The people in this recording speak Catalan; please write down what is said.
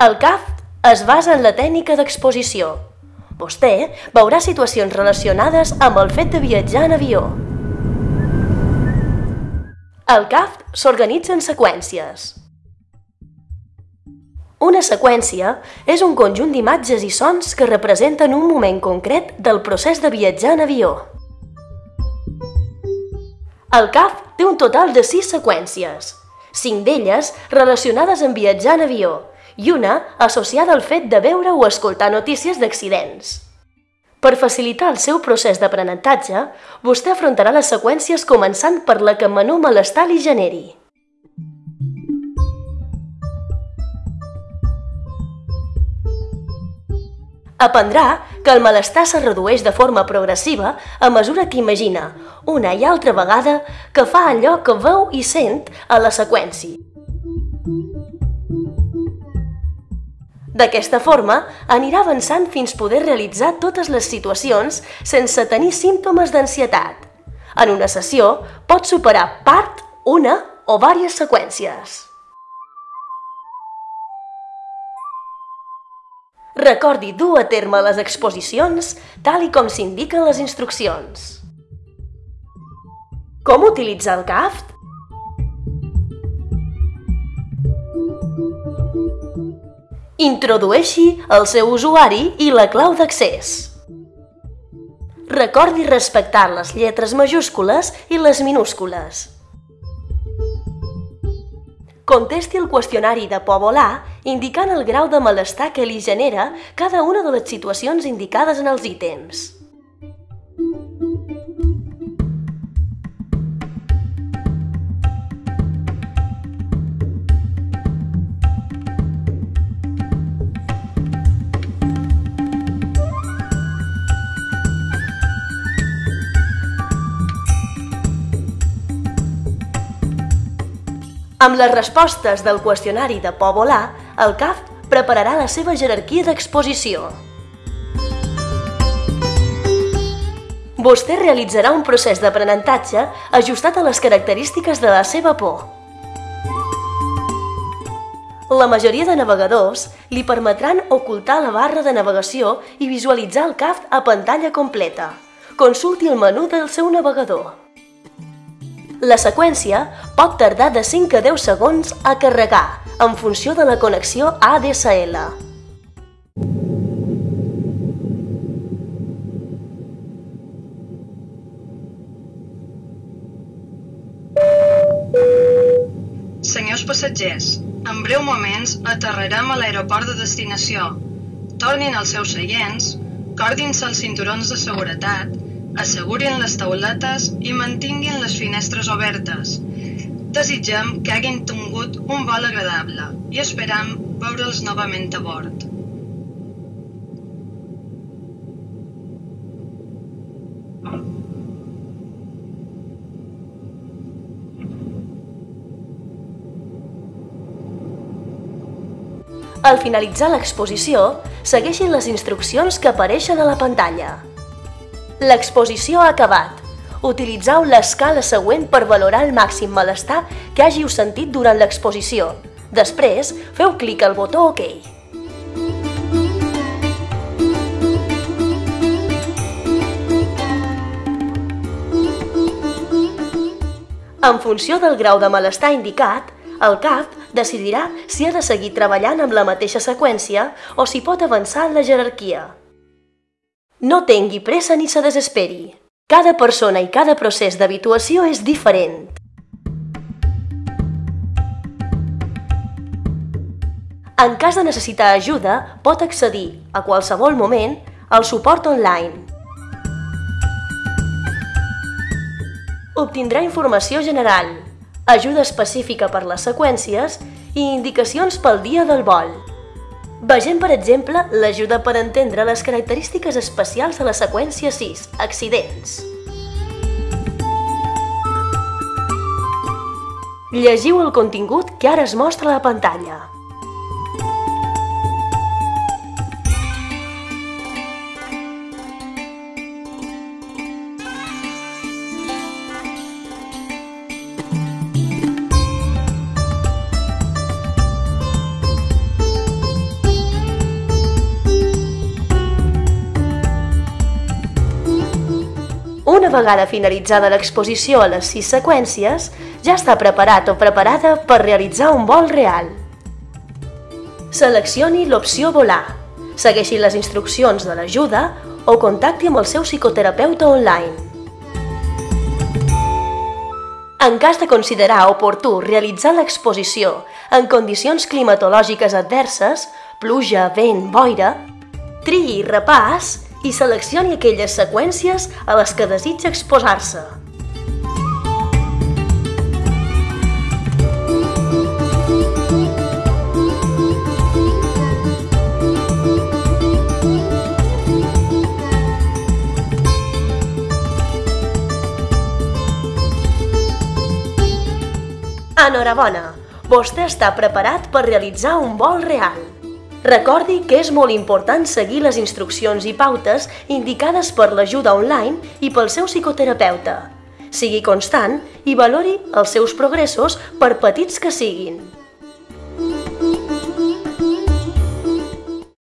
El CAFT es basa en la tècnica d'exposició. Vostè veurà situacions relacionades amb el fet de viatjar en avió. El CAFT s'organitza en seqüències. Una seqüència és un conjunt d'imatges i sons que representen un moment concret del procés de viatjar en avió. El CAF té un total de 6 seqüències, 5 d'elles relacionades amb viatjar en avió i una associada al fet de veure o escoltar notícies d'accidents. Per facilitar el seu procés d'aprenentatge, vostè afrontarà les seqüències començant per la que menor malestar li generi. Aprendrà que el malestar se redueix de forma progressiva a mesura que imagina, una i altra vegada, que fa allò que veu i sent a la seqüència. D'aquesta forma, anirà avançant fins poder realitzar totes les situacions sense tenir símptomes d'ansietat. En una sessió pot superar part, una o diverses seqüències. Recordi dur a terme les exposicions tal i com s'indiquen les instruccions. Com utilitzar el CAFT? Introdueixi el seu usuari i la clau d'accés. Recordi respectar les lletres majúscules i les minúscules. Contesti el qüestionari de por volar indicant el grau de malestar que li genera cada una de les situacions indicades en els ítems. Amb les respostes del qüestionari de por volar, el CAF prepararà la seva jerarquia d'exposició. Vostè realitzarà un procés d'aprenentatge ajustat a les característiques de la seva por. La majoria de navegadors li permetran ocultar la barra de navegació i visualitzar el CAF a pantalla completa. Consulti el menú del seu navegador. La seqüència pot tardar de 5 a 10 segons a carregar, en funció de la connexió ADSL. Senyors passatgers, en breu moments aterrarem a l'aeroport de destinació. Tornin als seus seients, cordin-se els cinturons de seguretat assegurin les tauletes i mantinguin les finestres obertes. Desitgem que hagin tingut un vol agradable i esperam veure'ls novament a bord. Al finalitzar l'exposició, segueixin les instruccions que apareixen a la pantalla. L'exposició ha acabat. Utilitzeu l'escala següent per valorar el màxim malestar que hàgiu sentit durant l'exposició. Després, feu clic al botó OK. En funció del grau de malestar indicat, el CAF decidirà si ha de seguir treballant amb la mateixa seqüència o si pot avançar en la jerarquia. No tingui pressa ni se desesperi. Cada persona i cada procés d'habituació és diferent. En cas de necessitar ajuda, pot accedir, a qualsevol moment, al suport online. Obtindrà informació general, ajuda específica per les seqüències i indicacions pel dia del vol. Vegem, per exemple, l'ajuda per entendre les característiques especials de la seqüència 6, accidents. Llegiu el contingut que ara es mostra a la pantalla. Una vegada finalitzada l'exposició a les sis seqüències, ja està preparat o preparada per realitzar un vol real. Seleccioni l'opció volar, segueixi les instruccions de l'ajuda o contacti amb el seu psicoterapeuta online. En cas de considerar oportú realitzar l'exposició en condicions climatològiques adverses, pluja, vent, boira, triï repàs i seleccioni aquelles seqüències a les que desitja exposar-se. Enhorabona! Vostè està preparat per realitzar un vol real. Recordi que és molt important seguir les instruccions i pautes indicades per l'ajuda online i pel seu psicoterapeuta. Sigui constant i valori els seus progressos per petits que siguin.